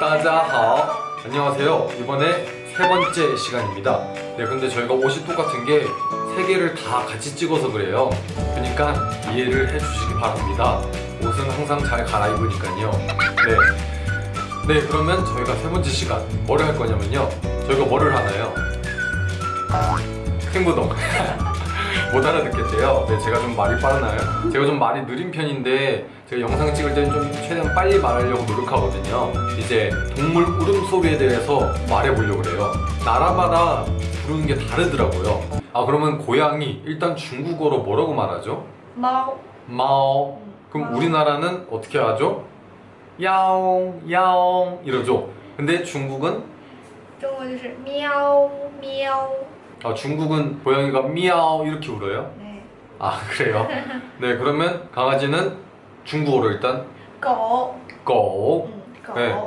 따자하오 안녕하세요. 이번에 세 번째 시간입니다. 네 근데 저희가 옷이 똑같은 게 세 개를 다 같이 찍어서 그래요. 그러니까 이해를 해주시기 바랍니다. 옷은 항상 잘 갈아입으니까요. 네. 네 그러면 저희가 세 번째 시간 뭐를 할 거냐면요. 저희가 뭐를 하나요? 행보동 못 알아듣겠대요 네 제가 좀 말이 빠르나요? 제가 좀 말이 느린 편인데 제가 영상 찍을 때는 좀 최대한 빨리 말하려고 노력하거든요 이제 동물 울음소리에 대해서 말해보려고 그래요 나라마다 부르는 게 다르더라고요 아 그러면 고양이 일단 중국어로 뭐라고 말하죠? 猫， 마오 그럼 마오. 우리나라는 어떻게 하죠? 야옹 야옹 이러죠 근데 중국은 中国就是喵喵。 아, 중국은 고양이가 미아오 이렇게 울어요? 네. 아 그래요? 네 그러면 강아지는 중국어로 일단 고. 고. 음,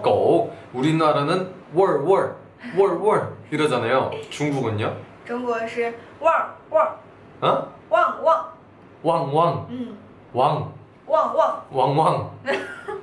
고. 네, 우리나라는 월월 월월 이러잖아요. 중국은요? 중국은 왕왕. 어? 왕왕. 왕왕. 음. 왕. 왕왕. 왕왕.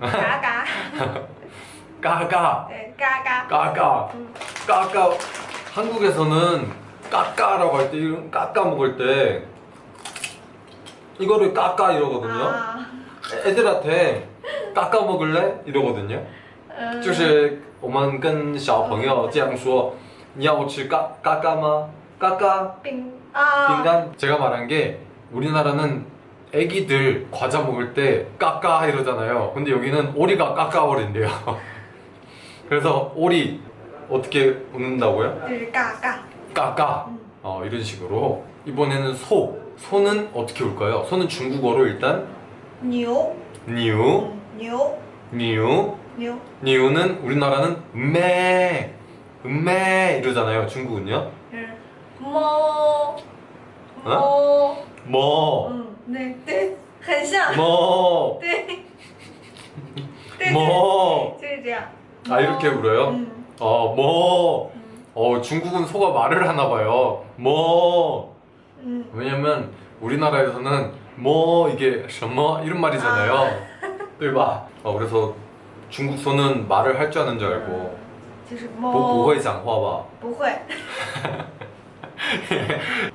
嘎嘎， 까까. 对，嘎嘎， 까까. 嗯， 까까. 한국에서는 까까라고 할 때, 이런 까까 먹을 때 이거를 까까 이러거든요. 啊， 애들한테 까까 먹을래? 이러거든요. 嗯，就是我们跟小朋友这样说，你要吃까까까吗? 까까 饼啊， 빙간 제가 말한 게 우리나라는 애기들 과자 먹을 때 까까 이러잖아요. 근데 여기는 오리가 嘎嘎거린대요. 그래서 오리 어떻게 웃는다고요? 네, 嘎嘎. 嘎嘎? 어, 이런 식으로. 이번에는 소. 소는 어떻게 울까요? 소는 중국어로 일단 牛 牛? 牛? 牛? 牛. 牛. 牛. 牛는 우리나라는 음메. 음메 이러잖아요 중국은요. 뭐 뭐 뭐. 对对，很像， 뭐 对，对， 뭐 就是这样。 아 이렇게 울어요? 음, 어 뭐 음, 어, 중국은 소가 말을 하나 봐요 뭐 음. 왜냐면 우리나라에서는 뭐 이게 什么 이런 말이잖아요 对吧? 어, 그래서 중국 소는 말을 할 줄 아는 줄 알고 就是不不猫，会讲话吧?不会。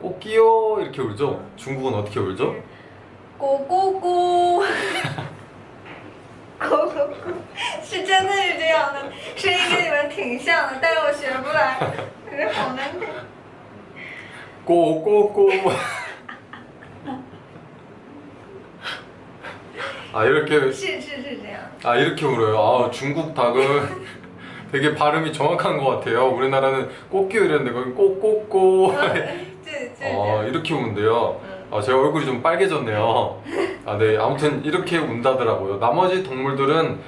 꼬끼요 이렇게 울죠? 중국은 어떻게 울죠? 咕咕咕。咕咕咕，是真的是这样的，声音跟你们挺像的，但是我学不来，可是好难听。 꼬꼬꼬. 아 이렇게 是是是这样。 아 이렇게 울어요. 아 중국 닭은 되게 발음이 정확한 것 같아요. 우리나라는 꼬끼요 이랬는데 거기 꼬꼬꼬. 어, 이렇게 우는데요? 음. 아, 어, 제 얼굴이 좀 빨개졌네요. 아, 네. 아무튼 이렇게 운다더라고요. 나머지 동물들은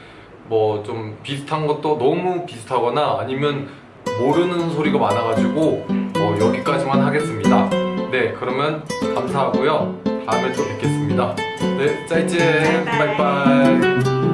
뭐 좀 비슷한 것도 너무 비슷하거나 아니면 모르는 소리가 많아가지고 어, 여기까지만 하겠습니다. 네 그러면 감사하고요. 다음에 또 뵙겠습니다. 네 짜이젠 바이바이.